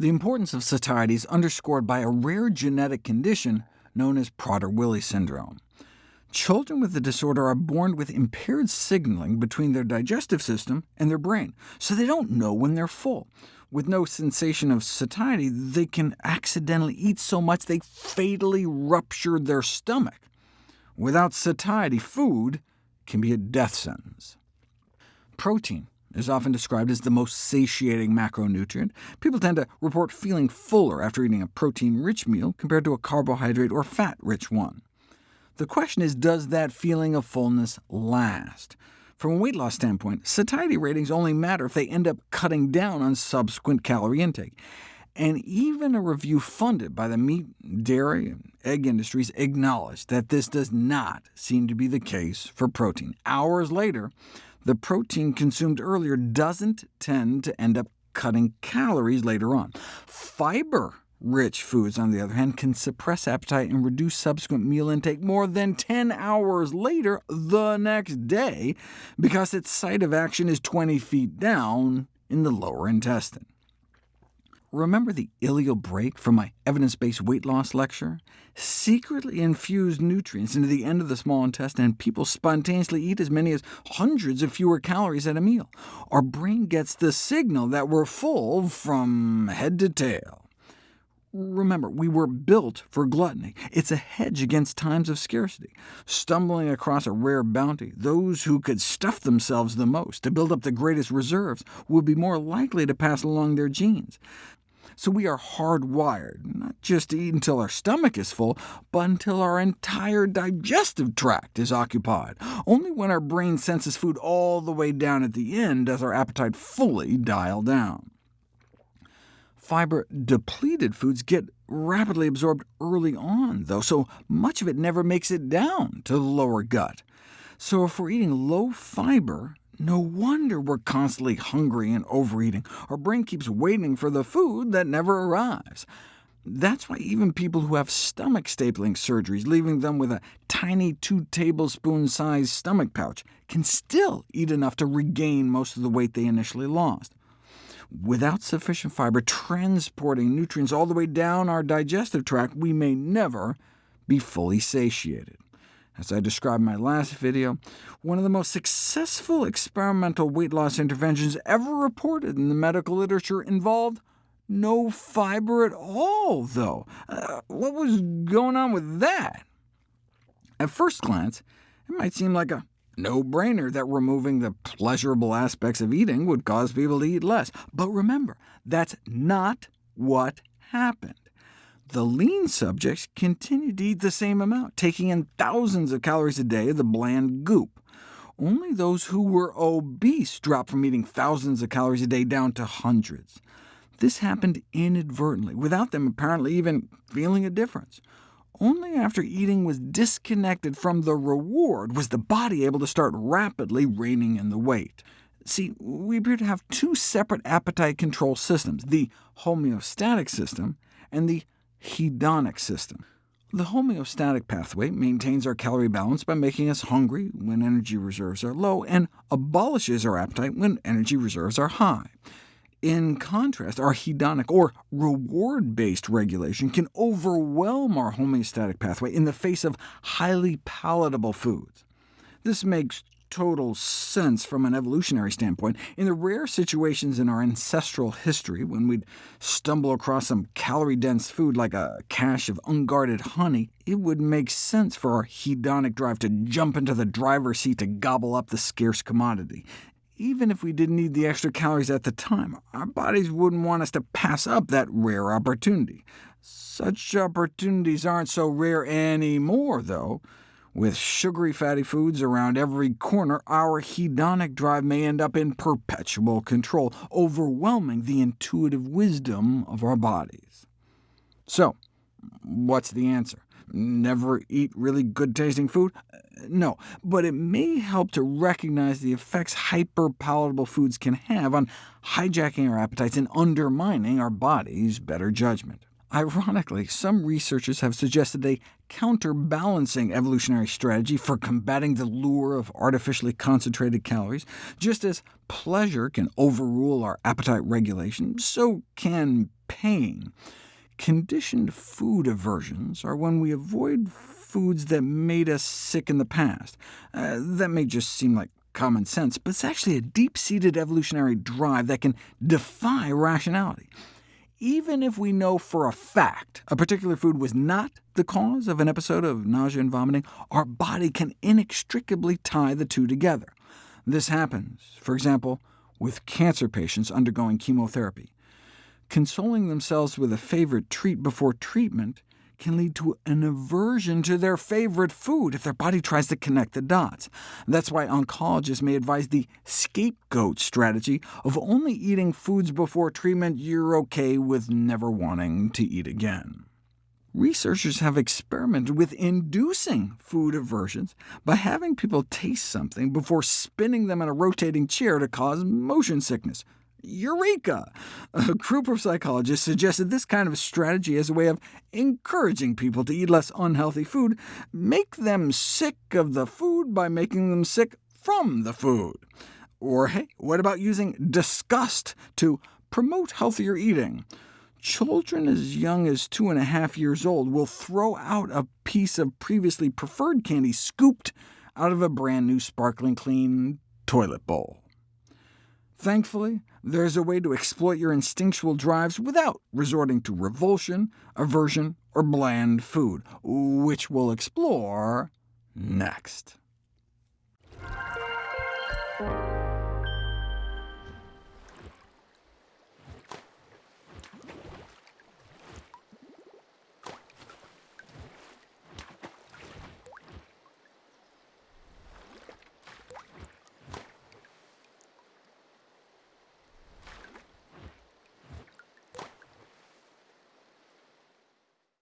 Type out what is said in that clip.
The importance of satiety is underscored by a rare genetic condition known as Prader-Willi syndrome. Children with the disorder are born with impaired signaling between their digestive system and their brain, so they don't know when they're full. With no sensation of satiety, they can accidentally eat so much they fatally rupture their stomach. Without satiety, food can be a death sentence. Protein is often described as the most satiating macronutrient. People tend to report feeling fuller after eating a protein-rich meal compared to a carbohydrate or fat-rich one. The question is, does that feeling of fullness last? From a weight loss standpoint, satiety ratings only matter if they end up cutting down on subsequent calorie intake. And even a review funded by the meat, dairy, and egg industries acknowledged that this does not seem to be the case for protein. Hours later, the protein consumed earlier doesn't tend to end up cutting calories later on. Fiber Rich foods, on the other hand, can suppress appetite and reduce subsequent meal intake more than 10 hours later the next day, because its site of action is 20 feet down in the lower intestine. Remember the ileal brake from my evidence-based weight loss lecture? Secretly infused nutrients into the end of the small intestine, and people spontaneously eat as many as hundreds of fewer calories at a meal. Our brain gets the signal that we're full from head to tail. Remember, we were built for gluttony. It's a hedge against times of scarcity. Stumbling across a rare bounty, those who could stuff themselves the most to build up the greatest reserves would be more likely to pass along their genes. So we are hardwired, not just to eat until our stomach is full, but until our entire digestive tract is occupied. Only when our brain senses food all the way down at the end does our appetite fully dial down. Fiber-depleted foods get rapidly absorbed early on, though, so much of it never makes it down to the lower gut. So if we're eating low fiber, no wonder we're constantly hungry and overeating. Our brain keeps waiting for the food that never arrives. That's why even people who have stomach stapling surgeries, leaving them with a tiny two-tablespoon-sized stomach pouch, can still eat enough to regain most of the weight they initially lost without sufficient fiber transporting nutrients all the way down our digestive tract, we may never be fully satiated. As I described in my last video, one of the most successful experimental weight loss interventions ever reported in the medical literature involved no fiber at all, though. Uh, what was going on with that? At first glance, it might seem like a no-brainer that removing the pleasurable aspects of eating would cause people to eat less. But remember, that's not what happened. The lean subjects continued to eat the same amount, taking in thousands of calories a day of the bland goop. Only those who were obese dropped from eating thousands of calories a day down to hundreds. This happened inadvertently, without them apparently even feeling a difference. Only after eating was disconnected from the reward was the body able to start rapidly reining in the weight. See, we appear to have two separate appetite control systems, the homeostatic system and the hedonic system. The homeostatic pathway maintains our calorie balance by making us hungry when energy reserves are low, and abolishes our appetite when energy reserves are high. In contrast, our hedonic, or reward-based regulation, can overwhelm our homeostatic pathway in the face of highly palatable foods. This makes total sense from an evolutionary standpoint. In the rare situations in our ancestral history when we'd stumble across some calorie-dense food like a cache of unguarded honey, it would make sense for our hedonic drive to jump into the driver's seat to gobble up the scarce commodity. Even if we didn't need the extra calories at the time, our bodies wouldn't want us to pass up that rare opportunity. Such opportunities aren't so rare anymore, though. With sugary fatty foods around every corner, our hedonic drive may end up in perpetual control, overwhelming the intuitive wisdom of our bodies. So, what's the answer? Never eat really good-tasting food? No, but it may help to recognize the effects hyper-palatable foods can have on hijacking our appetites and undermining our body's better judgment. Ironically, some researchers have suggested a counterbalancing evolutionary strategy for combating the lure of artificially concentrated calories. Just as pleasure can overrule our appetite regulation, so can pain. Conditioned food aversions are when we avoid foods that made us sick in the past. Uh, that may just seem like common sense, but it's actually a deep-seated evolutionary drive that can defy rationality. Even if we know for a fact a particular food was not the cause of an episode of nausea and vomiting, our body can inextricably tie the two together. This happens, for example, with cancer patients undergoing chemotherapy. Consoling themselves with a favorite treat before treatment can lead to an aversion to their favorite food if their body tries to connect the dots. That's why oncologists may advise the scapegoat strategy of only eating foods before treatment you're OK with never wanting to eat again. Researchers have experimented with inducing food aversions by having people taste something before spinning them in a rotating chair to cause motion sickness. Eureka! A group of psychologists suggested this kind of strategy as a way of encouraging people to eat less unhealthy food, make them sick of the food by making them sick from the food. Or hey, what about using disgust to promote healthier eating? Children as young as two and a half years old will throw out a piece of previously preferred candy scooped out of a brand new sparkling clean toilet bowl. Thankfully, there's a way to exploit your instinctual drives without resorting to revulsion, aversion, or bland food, which we'll explore next.